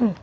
Mm.